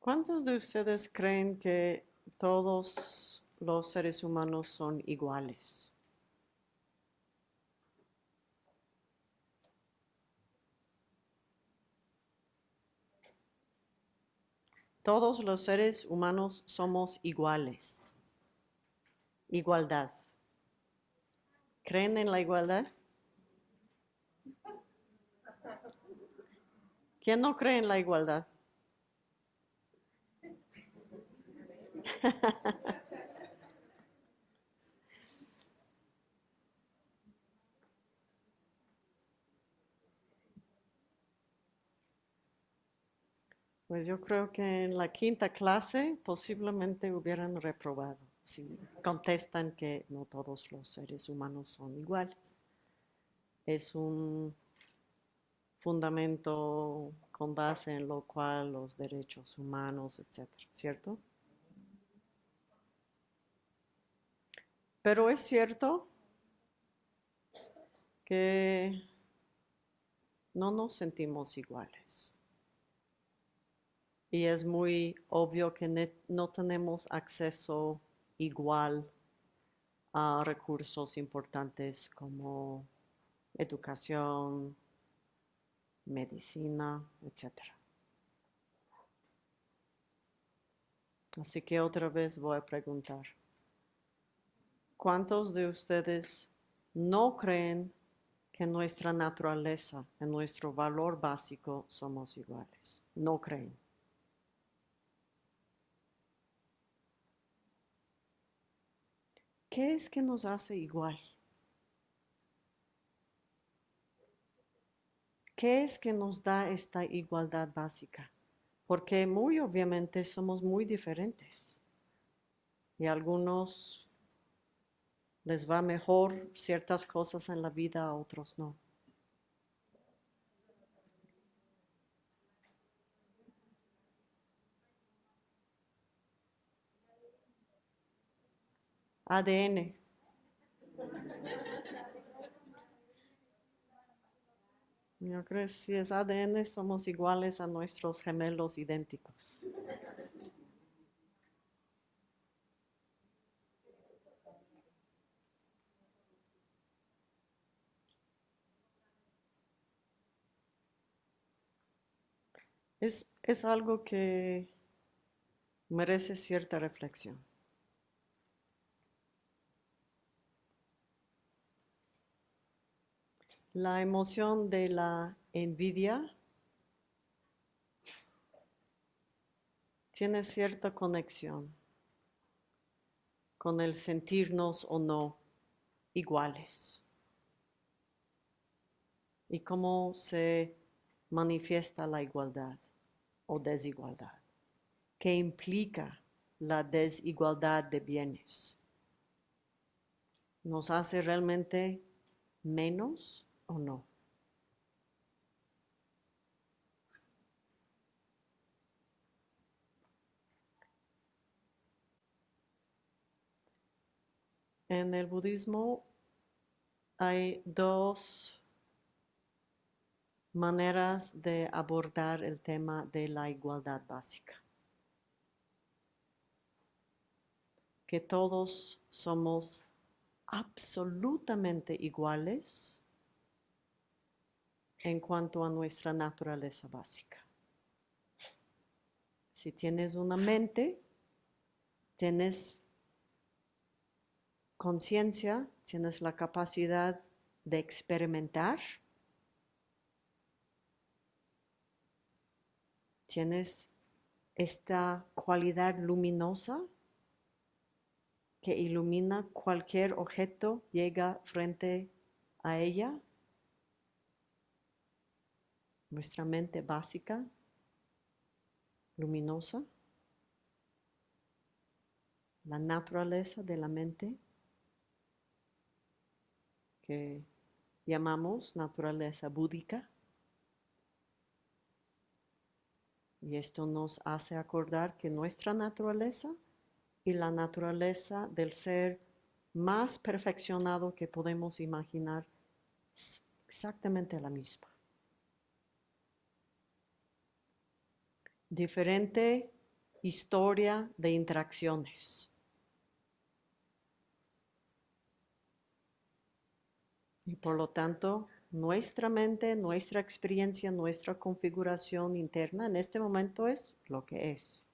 ¿Cuántos de ustedes creen que todos los seres humanos son iguales? Todos los seres humanos somos iguales. Igualdad. ¿Creen en la igualdad? ¿Quién no cree en la igualdad? Pues yo creo que en la quinta clase posiblemente hubieran reprobado si contestan que no todos los seres humanos son iguales. Es un fundamento con base en lo cual los derechos humanos, etcétera, ¿cierto? Pero es cierto que no nos sentimos iguales. Y es muy obvio que no tenemos acceso igual a recursos importantes como educación, medicina, etc. Así que otra vez voy a preguntar, ¿cuántos de ustedes no creen que nuestra naturaleza, en nuestro valor básico, somos iguales? No creen. ¿Qué es que nos hace igual? ¿Qué es que nos da esta igualdad básica? Porque muy obviamente somos muy diferentes. Y algunos les va mejor ciertas cosas en la vida, a otros no. ADN. Yo creo que si es ADN somos iguales a nuestros gemelos idénticos. Es, es algo que merece cierta reflexión. La emoción de la envidia tiene cierta conexión con el sentirnos o no iguales y cómo se manifiesta la igualdad o desigualdad, qué implica la desigualdad de bienes. ¿Nos hace realmente menos o no. En el budismo hay dos maneras de abordar el tema de la igualdad básica. Que todos somos absolutamente iguales en cuanto a nuestra naturaleza básica. Si tienes una mente, tienes conciencia, tienes la capacidad de experimentar, tienes esta cualidad luminosa que ilumina cualquier objeto, llega frente a ella nuestra mente básica, luminosa, la naturaleza de la mente que llamamos naturaleza búdica. Y esto nos hace acordar que nuestra naturaleza y la naturaleza del ser más perfeccionado que podemos imaginar es exactamente la misma. diferente historia de interacciones. Y por lo tanto, nuestra mente, nuestra experiencia, nuestra configuración interna en este momento es lo que es.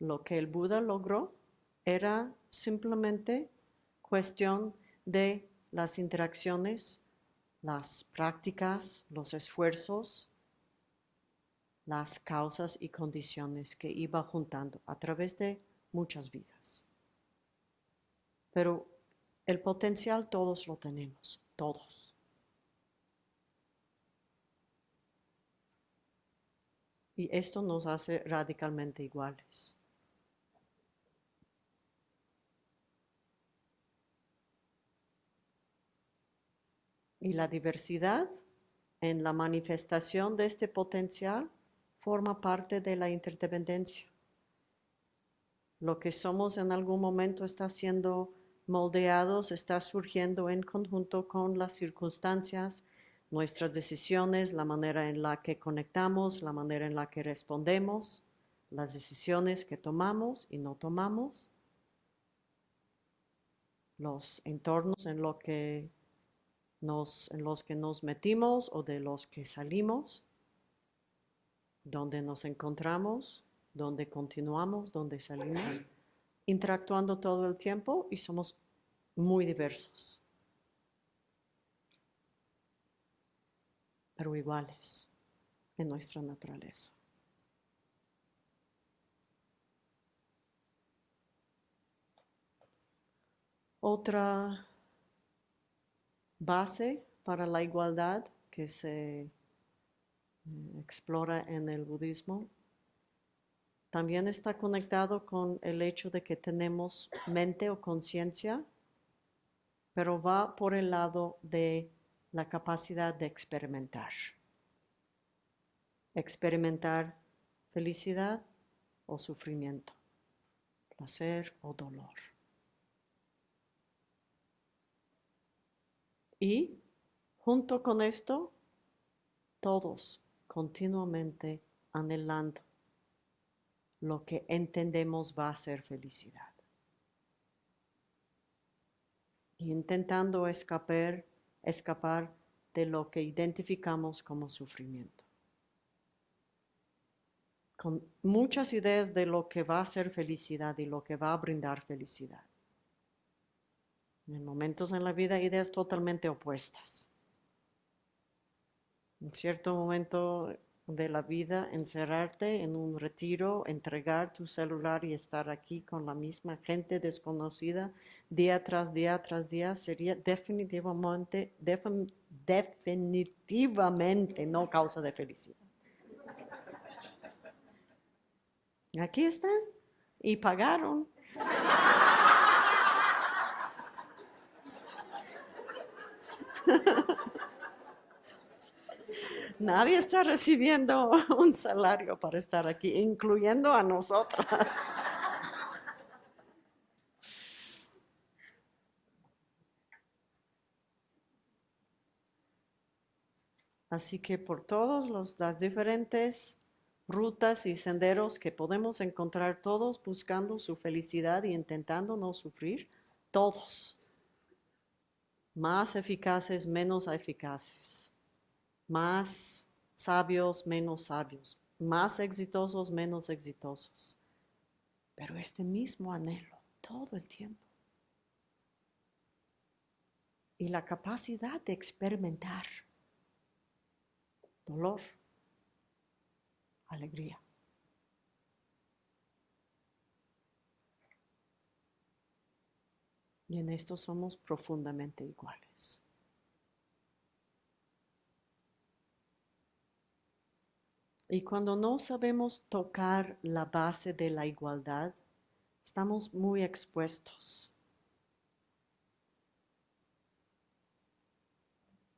Lo que el Buda logró era simplemente cuestión de las interacciones, las prácticas, los esfuerzos, las causas y condiciones que iba juntando a través de muchas vidas. Pero el potencial todos lo tenemos, todos. Y esto nos hace radicalmente iguales. Y la diversidad en la manifestación de este potencial forma parte de la interdependencia. Lo que somos en algún momento está siendo moldeados, está surgiendo en conjunto con las circunstancias, nuestras decisiones, la manera en la que conectamos, la manera en la que respondemos, las decisiones que tomamos y no tomamos, los entornos en, en los que nos metimos o de los que salimos, donde nos encontramos, donde continuamos, donde salimos interactuando todo el tiempo y somos muy diversos, pero iguales en nuestra naturaleza. Otra base para la igualdad que se eh, explora en el budismo también está conectado con el hecho de que tenemos mente o conciencia, pero va por el lado de la capacidad de experimentar. Experimentar felicidad o sufrimiento, placer o dolor. Y junto con esto, todos continuamente anhelando lo que entendemos va a ser felicidad. intentando escapar, escapar de lo que identificamos como sufrimiento. Con muchas ideas de lo que va a ser felicidad y lo que va a brindar felicidad. En momentos en la vida, ideas totalmente opuestas. En cierto momento de la vida, encerrarte en un retiro, entregar tu celular y estar aquí con la misma gente desconocida día tras día tras día sería definitivamente, definitivamente no causa de felicidad. Aquí están y pagaron. Nadie está recibiendo un salario para estar aquí, incluyendo a nosotras. Así que por todas las diferentes rutas y senderos que podemos encontrar todos buscando su felicidad y intentando no sufrir, todos, más eficaces, menos eficaces más sabios, menos sabios, más exitosos, menos exitosos. Pero este mismo anhelo todo el tiempo. Y la capacidad de experimentar dolor, alegría. Y en esto somos profundamente iguales. Y cuando no sabemos tocar la base de la igualdad, estamos muy expuestos.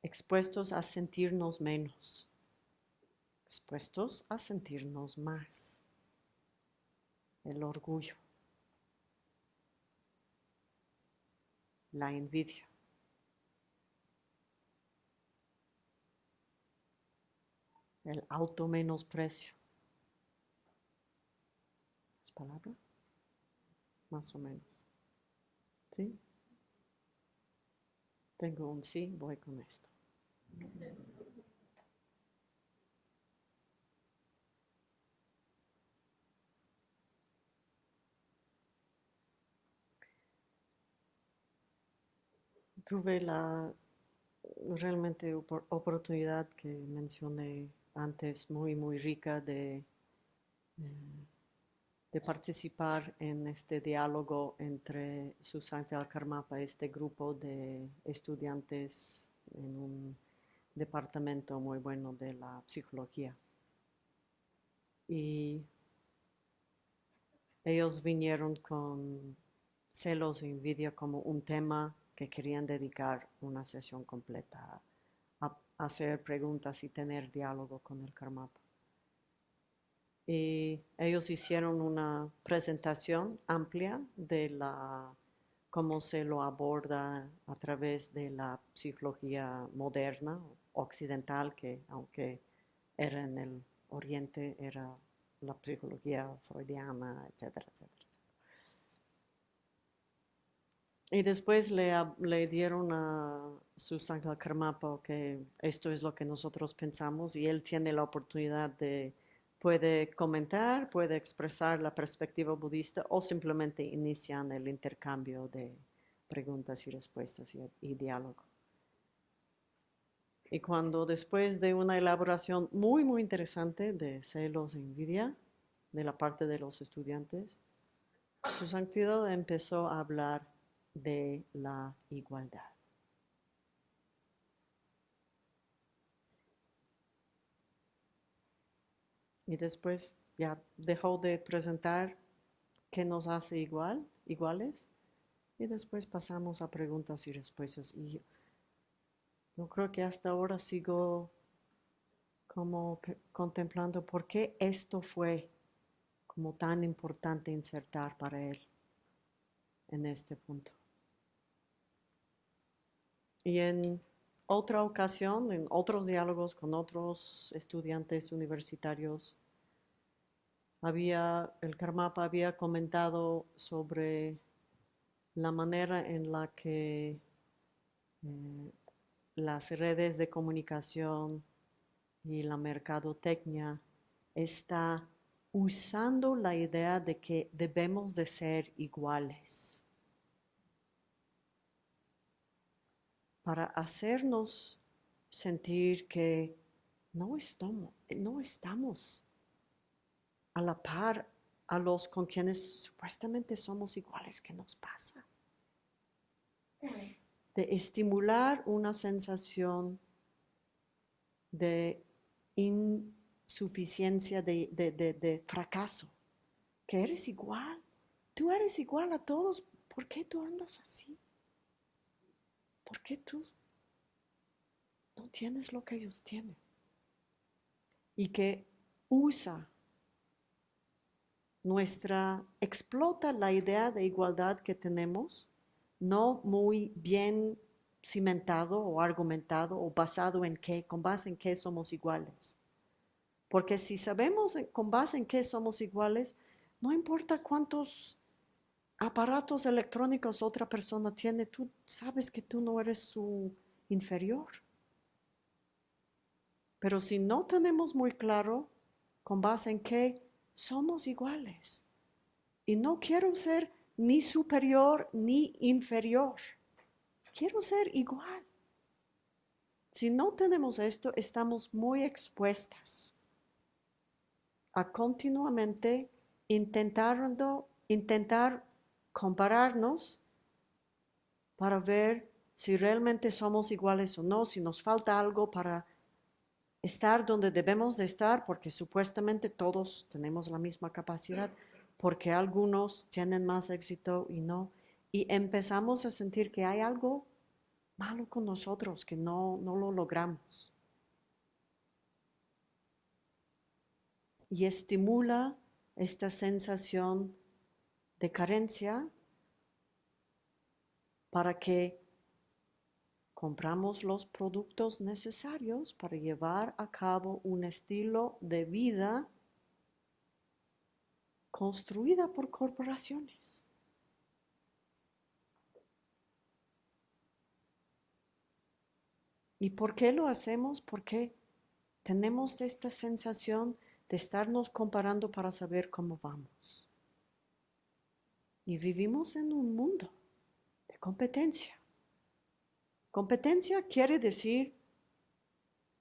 Expuestos a sentirnos menos. Expuestos a sentirnos más. El orgullo. La envidia. El auto menosprecio. ¿Es palabra? Más o menos. ¿Sí? Tengo un sí, voy con esto. Tuve la realmente oportunidad que mencioné antes, muy, muy rica de, de participar en este diálogo entre Susana Karmapa, este grupo de estudiantes en un departamento muy bueno de la psicología. Y ellos vinieron con celos e envidia como un tema que querían dedicar una sesión completa hacer preguntas y tener diálogo con el Karmapa. Y ellos hicieron una presentación amplia de la, cómo se lo aborda a través de la psicología moderna, occidental, que aunque era en el oriente, era la psicología freudiana, etcétera, etcétera. Y después le, le dieron a Susan Karmapa que esto es lo que nosotros pensamos y él tiene la oportunidad de, puede comentar, puede expresar la perspectiva budista o simplemente inician el intercambio de preguntas y respuestas y, y diálogo. Y cuando después de una elaboración muy, muy interesante de celos e envidia de la parte de los estudiantes, su santidad empezó a hablar de la igualdad. Y después ya dejó de presentar qué nos hace igual, iguales, y después pasamos a preguntas y respuestas. Y yo creo que hasta ahora sigo como contemplando por qué esto fue como tan importante insertar para él en este punto. Y en otra ocasión, en otros diálogos con otros estudiantes universitarios, había, el Karmapa había comentado sobre la manera en la que eh, las redes de comunicación y la mercadotecnia está usando la idea de que debemos de ser iguales. Para hacernos sentir que no estamos, no estamos a la par a los con quienes supuestamente somos iguales. ¿Qué nos pasa? De estimular una sensación de insuficiencia, de, de fracaso, que eres igual. Tú eres igual a todos. ¿Por qué tú andas así? ¿Por qué tú no tienes lo que ellos tienen? Y que usa nuestra, explota la idea de igualdad que tenemos, no muy bien cimentado o argumentado o basado en qué, con base en qué somos iguales. Porque si sabemos con base en qué somos iguales, no importa cuántos aparatos electrónicos otra persona tiene, tú sabes que tú no eres su inferior. Pero si no tenemos muy claro con base en que somos iguales, y no quiero ser ni superior ni inferior, quiero ser igual. Si no tenemos esto, estamos muy expuestas a continuamente intentando, intentar compararnos para ver si realmente somos iguales o no, si nos falta algo para estar donde debemos de estar, porque supuestamente todos tenemos la misma capacidad, porque algunos tienen más éxito y no. Y empezamos a sentir que hay algo malo con nosotros, que no, no lo logramos. Y estimula esta sensación de carencia para que compramos los productos necesarios para llevar a cabo un estilo de vida construida por corporaciones. ¿Y por qué lo hacemos? Porque tenemos esta sensación de estarnos comparando para saber cómo vamos. Y vivimos en un mundo de competencia. Competencia quiere decir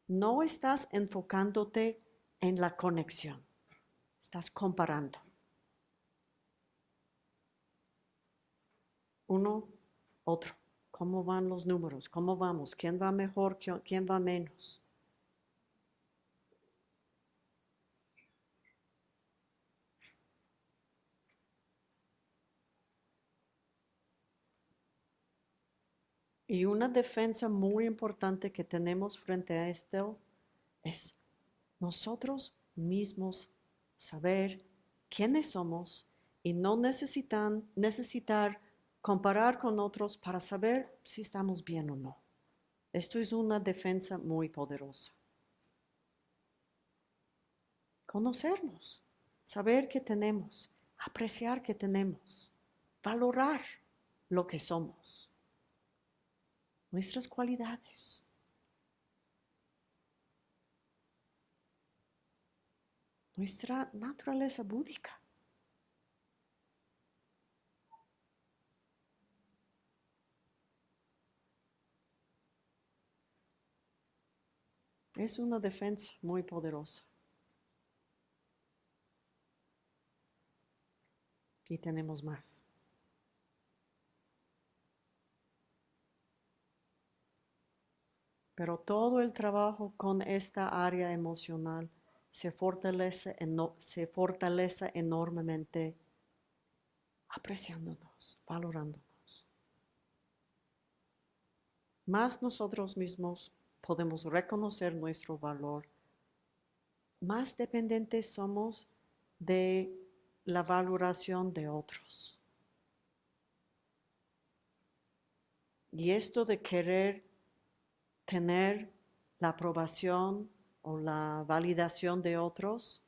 no estás enfocándote en la conexión, estás comparando. Uno, otro. ¿Cómo van los números? ¿Cómo vamos? ¿Quién va mejor? ¿Quién va menos? Y una defensa muy importante que tenemos frente a esto es nosotros mismos saber quiénes somos y no necesitan, necesitar comparar con otros para saber si estamos bien o no. Esto es una defensa muy poderosa. Conocernos, saber que tenemos, apreciar que tenemos, valorar lo que somos nuestras cualidades. Nuestra naturaleza búdica. Es una defensa muy poderosa. Y tenemos más. Pero todo el trabajo con esta área emocional se fortalece, se fortalece enormemente apreciándonos, valorándonos. Más nosotros mismos podemos reconocer nuestro valor, más dependientes somos de la valoración de otros. Y esto de querer tener la aprobación o la validación de otros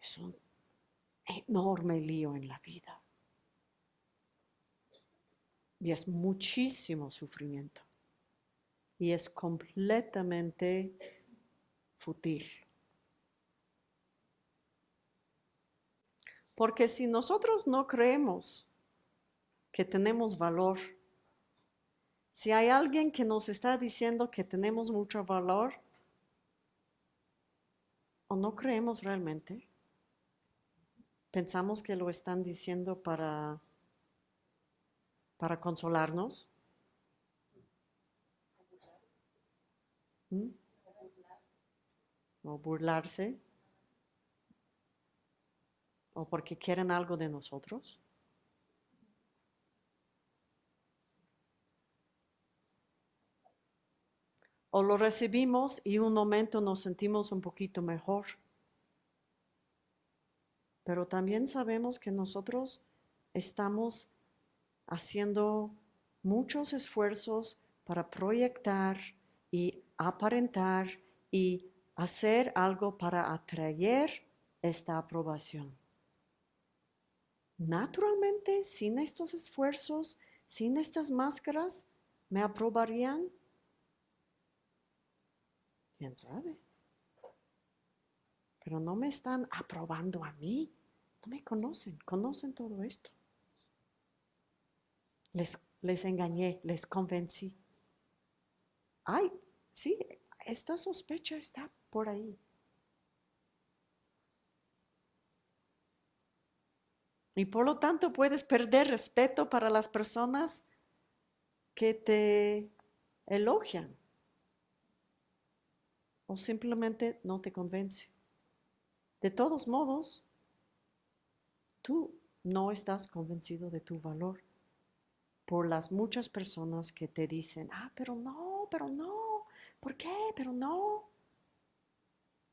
es un enorme lío en la vida. Y es muchísimo sufrimiento. Y es completamente fútil. Porque si nosotros no creemos que tenemos valor, si hay alguien que nos está diciendo que tenemos mucho valor, o no creemos realmente, pensamos que lo están diciendo para, para consolarnos. ¿Mm? O burlarse. O porque quieren algo de nosotros. O lo recibimos y un momento nos sentimos un poquito mejor. Pero también sabemos que nosotros estamos haciendo muchos esfuerzos para proyectar y aparentar y hacer algo para atraer esta aprobación. Naturalmente, sin estos esfuerzos, sin estas máscaras, ¿me aprobarían? ¿Quién sabe? Pero no me están aprobando a mí. No me conocen, conocen todo esto. Les, les engañé, les convencí. Ay, sí, esta sospecha está por ahí. Y por lo tanto puedes perder respeto para las personas que te elogian o simplemente no te convence. De todos modos, tú no estás convencido de tu valor por las muchas personas que te dicen, ah, pero no, pero no, ¿por qué? Pero no.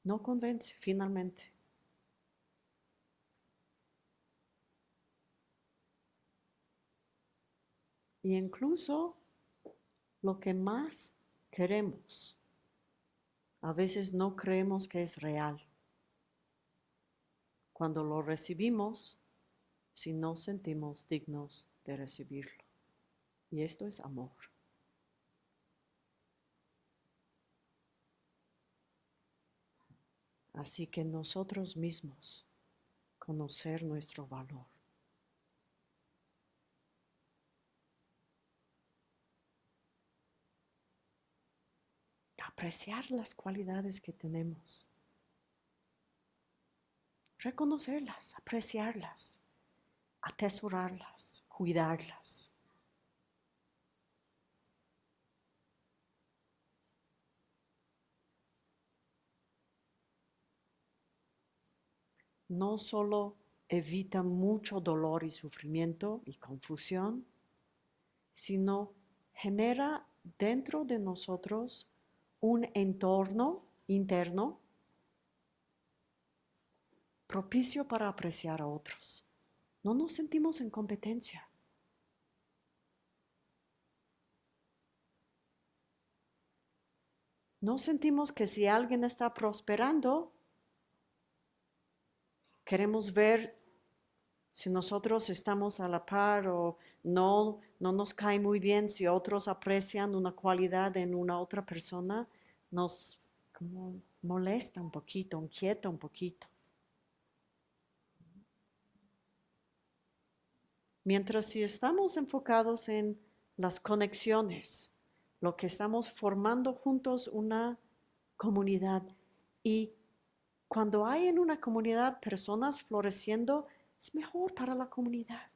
No convence finalmente. Y incluso lo que más queremos, a veces no creemos que es real. Cuando lo recibimos, si no sentimos dignos de recibirlo. Y esto es amor. Así que nosotros mismos conocer nuestro valor. Apreciar las cualidades que tenemos. Reconocerlas, apreciarlas, atesorarlas, cuidarlas. no solo evita mucho dolor y sufrimiento y confusión, sino genera dentro de nosotros un entorno interno propicio para apreciar a otros. No nos sentimos en competencia. No sentimos que si alguien está prosperando, queremos ver si nosotros estamos a la par o no, no nos cae muy bien si otros aprecian una cualidad en una otra persona, nos molesta un poquito, inquieta un poquito. Mientras si estamos enfocados en las conexiones, lo que estamos formando juntos una comunidad y cuando hay en una comunidad personas floreciendo, es mejor para la comunidad.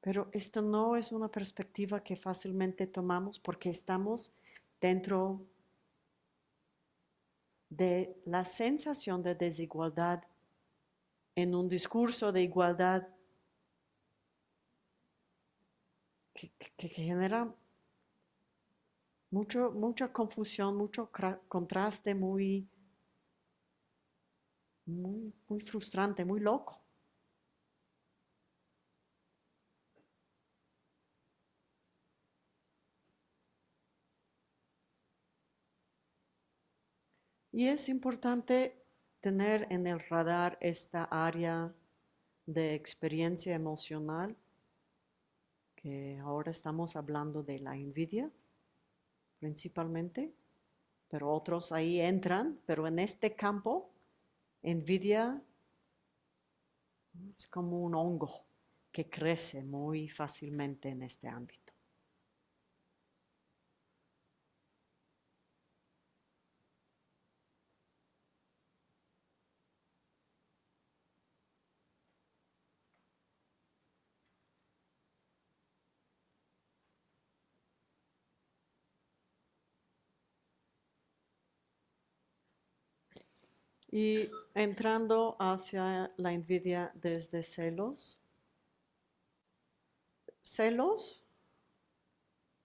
Pero esto no es una perspectiva que fácilmente tomamos porque estamos dentro de la sensación de desigualdad en un discurso de igualdad que, genera mucho, mucha confusión, mucho contraste muy, muy, muy frustrante, muy loco. Y es importante tener en el radar esta área de experiencia emocional, que ahora estamos hablando de la envidia principalmente, pero otros ahí entran, pero en este campo, envidia es como un hongo que crece muy fácilmente en este ámbito. Y entrando hacia la envidia desde celos. Celos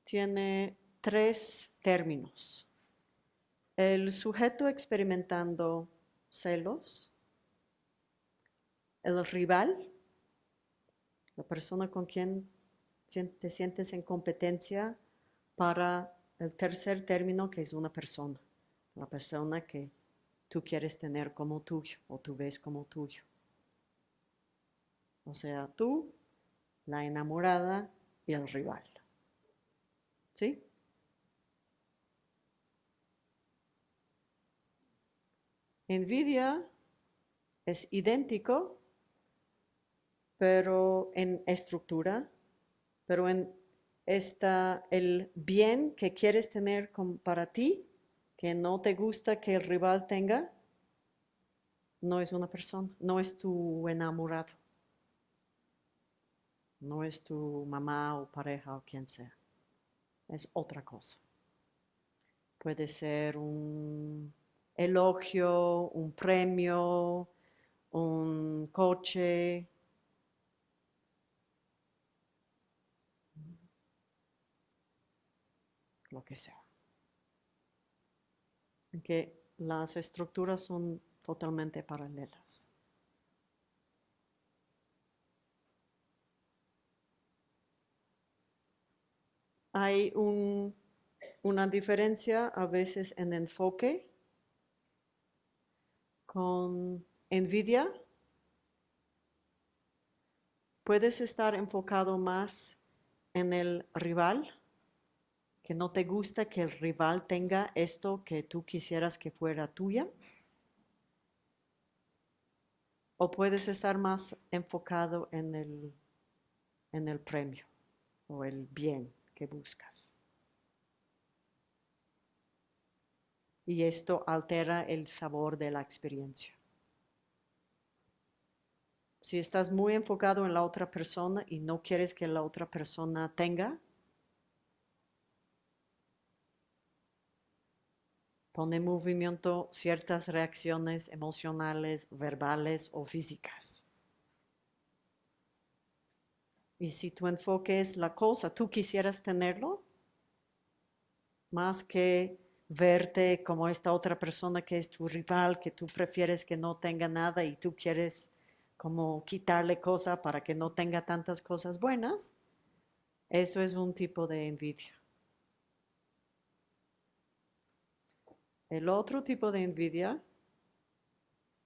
tiene tres términos. El sujeto experimentando celos, el rival, la persona con quien te sientes en competencia para el tercer término que es una persona, la persona que tú quieres tener como tuyo o tú ves como tuyo. O sea, tú, la enamorada y el rival. ¿Sí? Envidia es idéntico, pero en estructura, pero en esta, el bien que quieres tener para ti que no te gusta que el rival tenga, no es una persona, no es tu enamorado, no es tu mamá o pareja o quien sea, es otra cosa. Puede ser un elogio, un premio, un coche, lo que sea que las estructuras son totalmente paralelas. Hay una diferencia a veces en enfoque con NVIDIA. Puedes estar enfocado más en el rival que no te gusta que el rival tenga esto que tú quisieras que fuera tuya. O puedes estar más enfocado en el, en el premio o el bien que buscas. Y esto altera el sabor de la experiencia. Si estás muy enfocado en la otra persona y no quieres que la otra persona tenga, pone en movimiento ciertas reacciones emocionales, verbales o físicas. Y si tu enfoque es la cosa, tú quisieras tenerlo, más que verte como esta otra persona que es tu rival, que tú prefieres que no tenga nada y tú quieres como quitarle cosas para que no tenga tantas cosas buenas, eso es un tipo de envidia. El otro tipo de envidia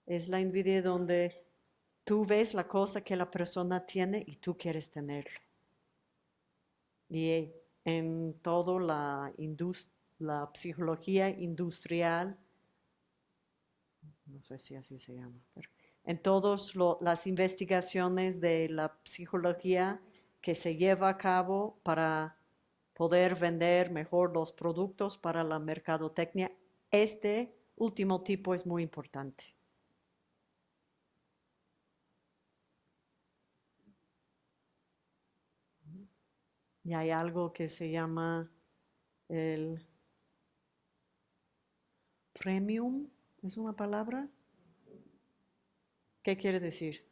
es la envidia donde tú ves la cosa que la persona tiene y tú quieres tenerlo. Y en toda la, psicología industrial, no sé si así se llama, pero en todas las investigaciones de la psicología que se lleva a cabo para poder vender mejor los productos para la mercadotecnia, este último tipo es muy importante. Y hay algo que se llama el premium, ¿es una palabra? ¿Qué quiere decir?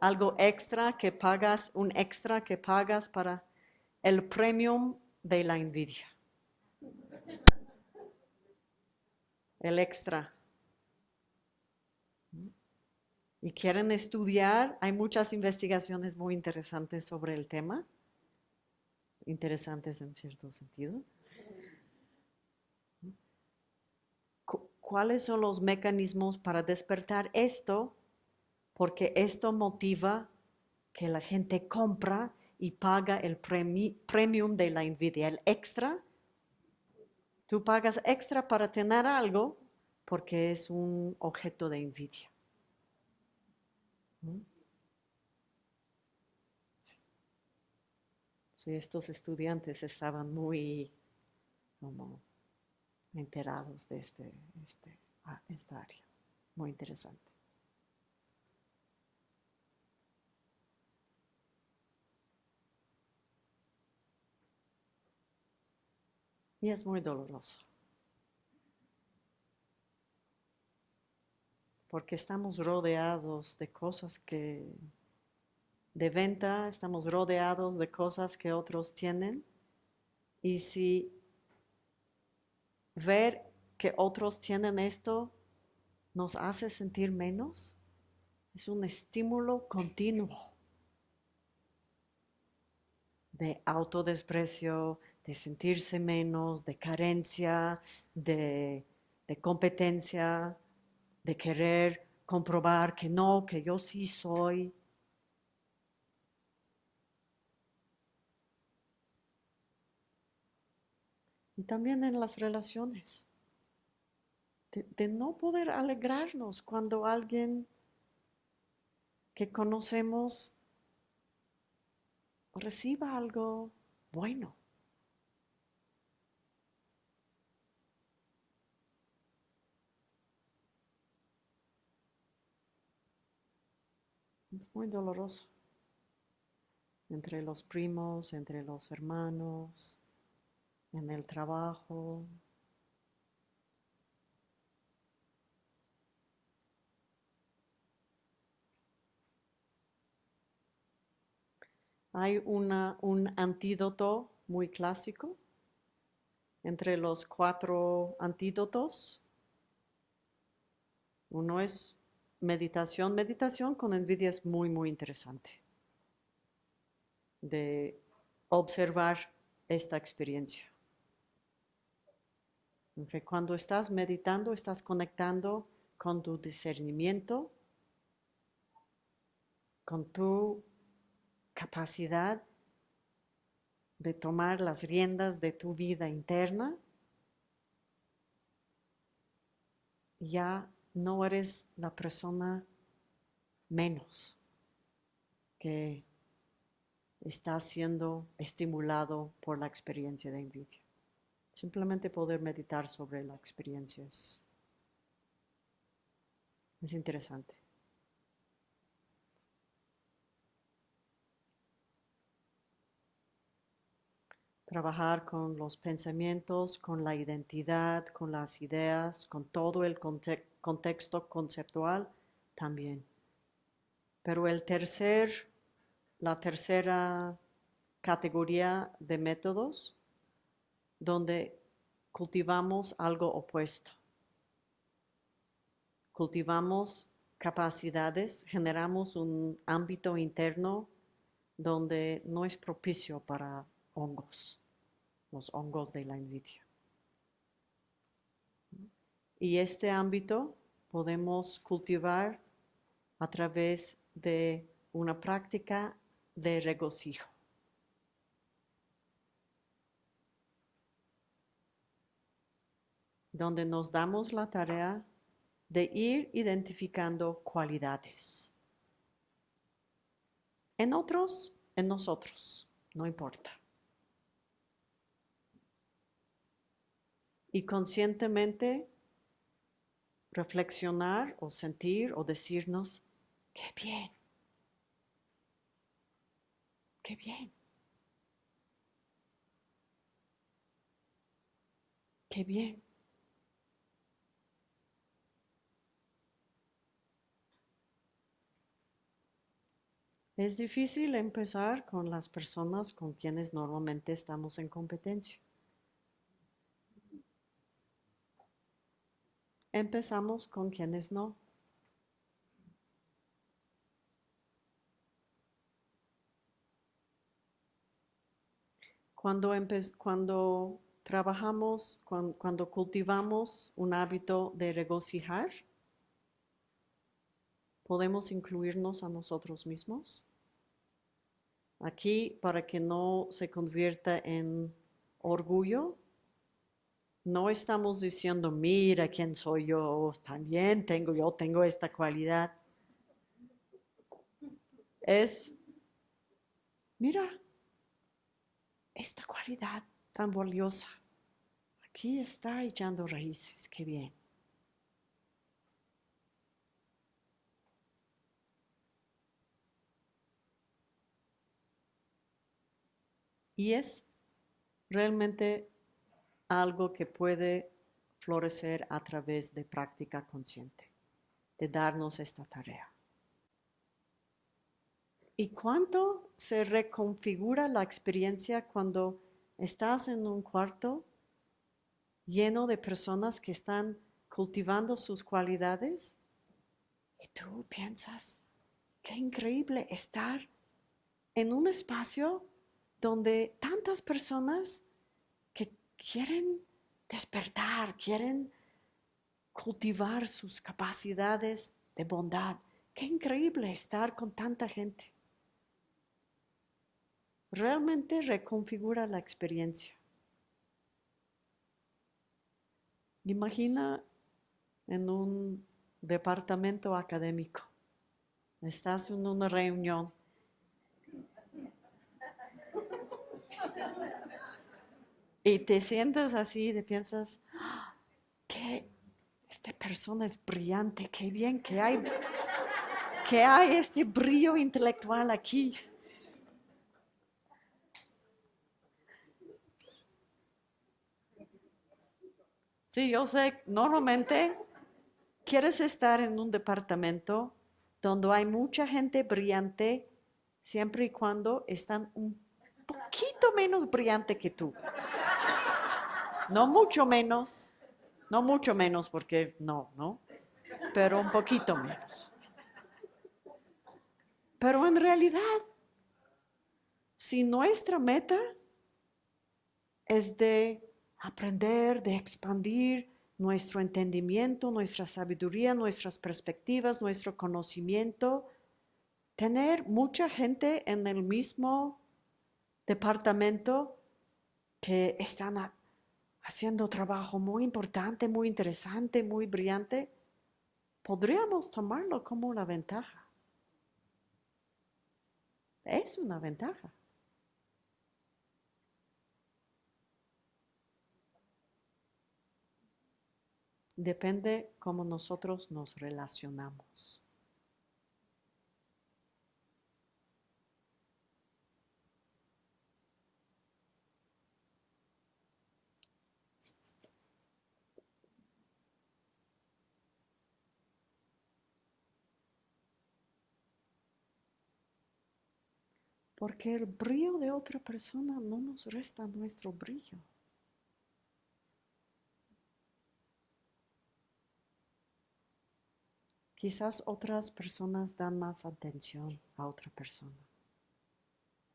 Algo extra que pagas, un extra que pagas para el premium de la envidia. El extra. Y quieren estudiar, hay muchas investigaciones muy interesantes sobre el tema, interesantes en cierto sentido. cuáles son los mecanismos para despertar esto, porque esto motiva que la gente compra y paga el premium de la envidia, el extra. Tú pagas extra para tener algo porque es un objeto de envidia. Sí, estos estudiantes estaban muy como enterados de este, este, ah, esta área. Muy interesante. Y es muy doloroso. Porque estamos rodeados de cosas que, de venta, estamos rodeados de cosas que otros tienen. Y si ver que otros tienen esto nos hace sentir menos. Es un estímulo continuo de autodesprecio, de sentirse menos, de carencia, de, de competencia, de querer comprobar que no, que yo sí soy. Y también en las relaciones. De, no poder alegrarnos cuando alguien que conocemos reciba algo bueno. Es muy doloroso. Entre los primos, entre los hermanos en el trabajo. Hay una, un antídoto muy clásico entre los cuatro antídotos. Uno es meditación. Meditación con envidia es muy, muy interesante. De observar esta experiencia. Ok, Cuando estás meditando, estás conectando con tu discernimiento, con tu capacidad de tomar las riendas de tu vida interna, ya no eres la persona menos que está siendo estimulado por la experiencia de envidia. Simplemente poder meditar sobre la experiencia es, es interesante. Trabajar con los pensamientos, con la identidad, con las ideas, con todo el conte- contexto conceptual también. Pero el tercer, la tercera categoría de métodos donde cultivamos algo opuesto. Cultivamos capacidades, generamos un ámbito interno donde no es propicio para hongos, los hongos de la envidia. Y este ámbito podemos cultivar a través de una práctica de regocijo. donde nos damos la tarea de ir identificando cualidades. En otros, en nosotros, no importa. Y conscientemente reflexionar o sentir o decirnos, qué bien, qué bien, qué bien. Es difícil empezar con las personas con quienes normalmente estamos en competencia. Empezamos con quienes no. Cuando, cuando trabajamos, cuan- cuando, cultivamos un hábito de regocijar, podemos incluirnos a nosotros mismos. Aquí, para que no se convierta en orgullo, no estamos diciendo, mira quién soy yo, también tengo, yo tengo esta cualidad. Es, mira, esta cualidad tan valiosa, aquí está echando raíces, qué bien. Y es realmente algo que puede florecer a través de práctica consciente, de darnos esta tarea. ¿Y cuánto se reconfigura la experiencia cuando estás en un cuarto lleno de personas que están cultivando sus cualidades? Y tú piensas, qué increíble estar en un espacio donde tantas personas quieren despertar, quieren cultivar sus capacidades de bondad. Qué increíble estar con tanta gente. Realmente reconfigura la experiencia. Imagina en un departamento académico. Estás en una reunión y te sientas así y piensas, "Ah, que esta persona es brillante, qué bien que hay, que hay este brillo intelectual aquí. Sí, yo sé, normalmente quieres estar en un departamento donde hay mucha gente brillante siempre y cuando están un poquito menos brillante que tú. No mucho menos, no mucho menos porque no, ¿no? Pero un poquito menos. Pero en realidad, si nuestra meta es de aprender, de expandir nuestro entendimiento, nuestra sabiduría, nuestras perspectivas, nuestro conocimiento, tener mucha gente en el mismo departamento que están haciendo trabajo muy importante, muy interesante, muy brillante, podríamos tomarlo como una ventaja. Es una ventaja. Depende cómo nosotros nos relacionamos. Porque el brillo de otra persona no nos resta nuestro brillo. Quizás otras personas dan más atención a otra persona.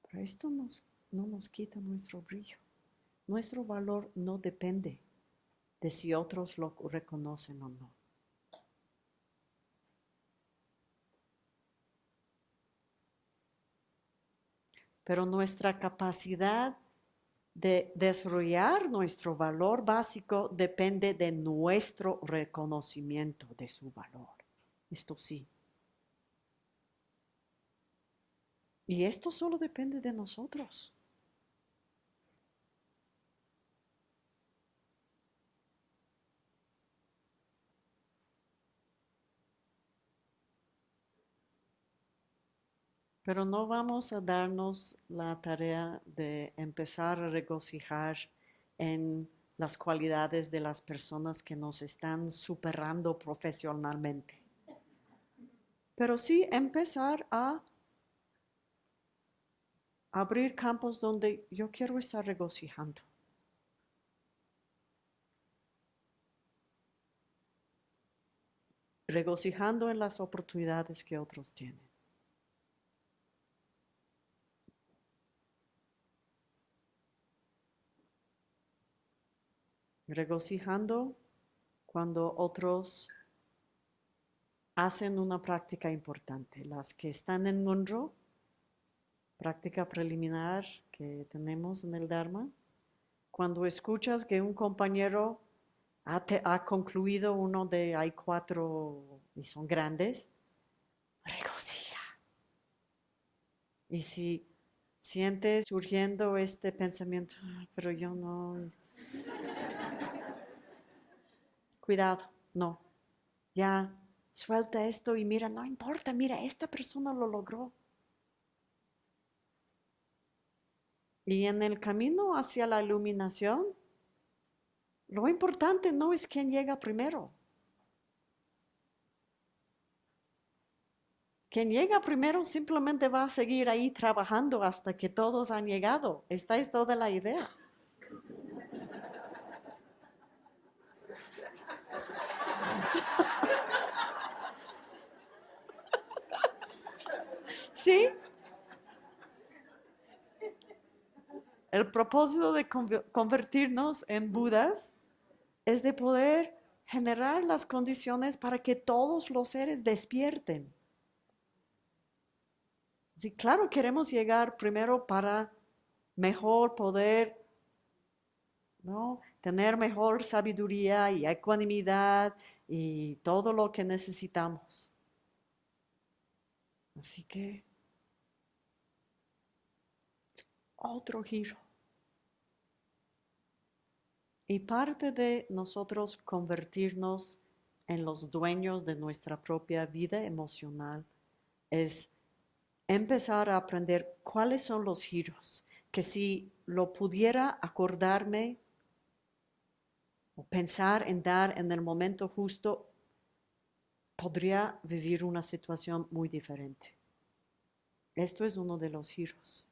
Pero esto no nos quita nuestro brillo. Nuestro valor no depende de si otros lo reconocen o no. Pero nuestra capacidad de desarrollar nuestro valor básico depende de nuestro reconocimiento de su valor. Esto sí. Y esto solo depende de nosotros. Pero no vamos a darnos la tarea de empezar a regocijar en las cualidades de las personas que nos están superando profesionalmente. Pero sí empezar a abrir campos donde yo quiero estar regocijando. Regocijando en las oportunidades que otros tienen. Regocijando cuando otros hacen una práctica importante. Las que están en Monroe, práctica preliminar que tenemos en el Dharma, cuando escuchas que un compañero ha, ha concluido uno de, hay cuatro y son grandes, regocija. Y si sientes surgiendo este pensamiento, ah, pero yo no, cuidado, no, ya suelta esto y mira, no importa, mira, esta persona lo logró. Y en el camino hacia la iluminación, lo importante no es quién llega primero. Quien llega primero simplemente va a seguir ahí trabajando hasta que todos han llegado. Esta es toda la idea. ¿Sí? El propósito de convertirnos en Budas es de poder generar las condiciones para que todos los seres despierten. Sí, claro, queremos llegar primero para mejor poder ¿no? tener mejor sabiduría y ecuanimidad y todo lo que necesitamos. Así que otro giro. Y parte de nosotros convertirnos en los dueños de nuestra propia vida emocional es empezar a aprender cuáles son los giros, que si lo pudiera acordarme o pensar en dar en el momento justo, podría vivir una situación muy diferente. Esto es uno de los giros.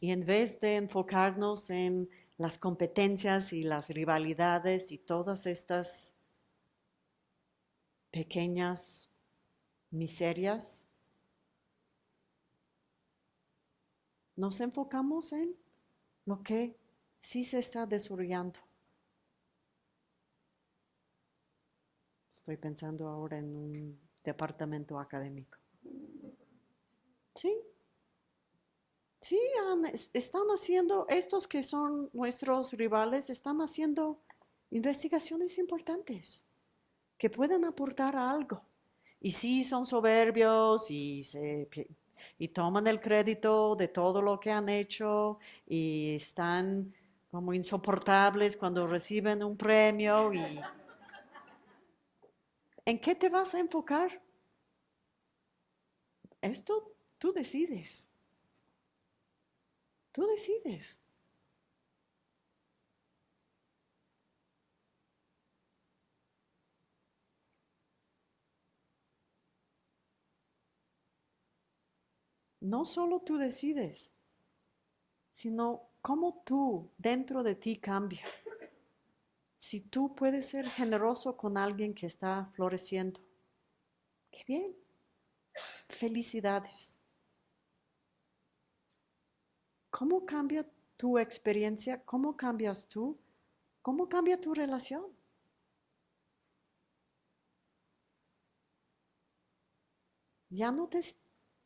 Y en vez de enfocarnos en las competencias y las rivalidades y todas estas pequeñas miserias, nos enfocamos en lo que sí se está desarrollando. Estoy pensando ahora en un departamento académico. Sí, sí, están haciendo, estos que son nuestros rivales, están haciendo investigaciones importantes que pueden aportar algo. Y sí son soberbios y, se, y toman el crédito de todo lo que han hecho y están como insoportables cuando reciben un premio y ¿en qué te vas a enfocar? Esto tú decides. Tú decides. No solo tú decides, sino cómo tú dentro de ti cambia. Si tú puedes ser generoso con alguien que está floreciendo, qué bien. Felicidades. ¿Cómo cambia tu experiencia? ¿Cómo cambias tú? ¿Cómo cambia tu relación? Ya no te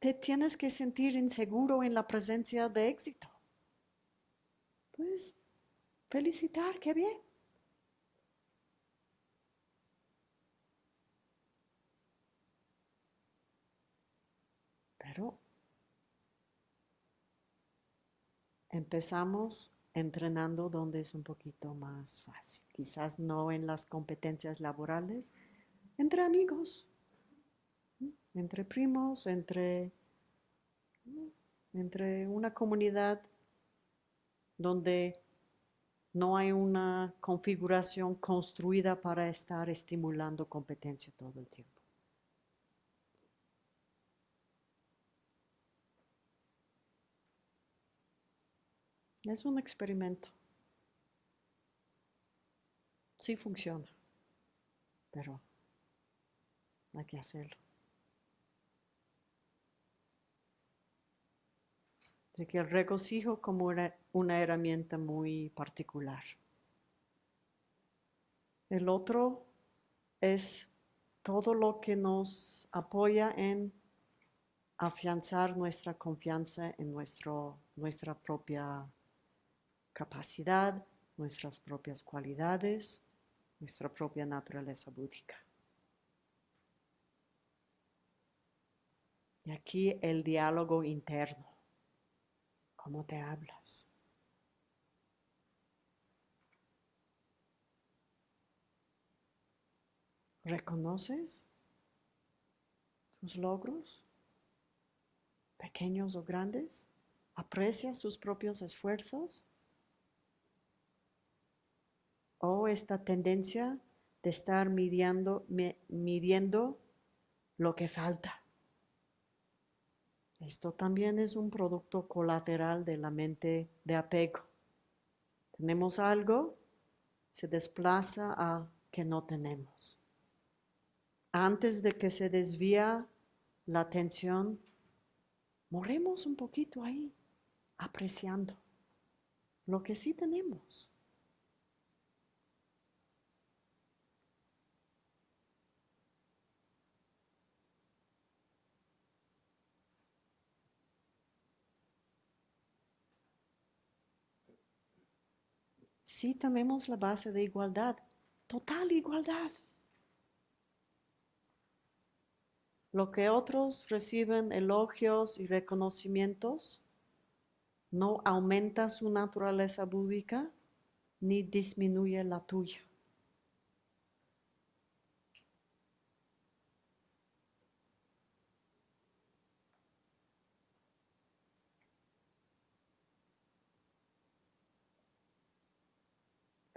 te tienes que sentir inseguro en la presencia de éxito. Pues felicitar, qué bien. Pero empezamos entrenando donde es un poquito más fácil. Quizás no en las competencias laborales, entre amigos entre primos, entre, entre una comunidad donde no hay una configuración construida para estar estimulando competencia todo el tiempo. Es un experimento. Sí funciona, pero hay que hacerlo. Que el regocijo como una, una herramienta muy particular. El otro es todo lo que nos apoya en afianzar nuestra confianza en nuestro, nuestra propia capacidad, nuestras propias cualidades, nuestra propia naturaleza búdica. Y aquí el diálogo interno cómo te hablas. ¿Reconoces tus logros, pequeños o grandes? ¿Aprecias sus propios esfuerzos? ¿O esta tendencia de estar midiendo, midiendo lo que falta? Esto también es un producto colateral de la mente de apego. Tenemos algo, se desplaza a que no tenemos. Antes de que se desvía la atención, moremos un poquito ahí, apreciando lo que sí tenemos. Sí tenemos la base de igualdad, total igualdad. Lo que otros reciben elogios y reconocimientos no aumenta su naturaleza búdica ni disminuye la tuya.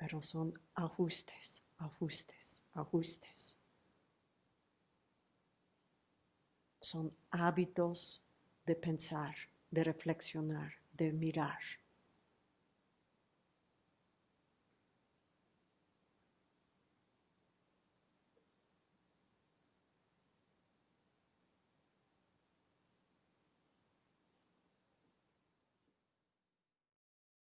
Pero son ajustes, ajustes, ajustes. Son hábitos de pensar, de reflexionar, de mirar.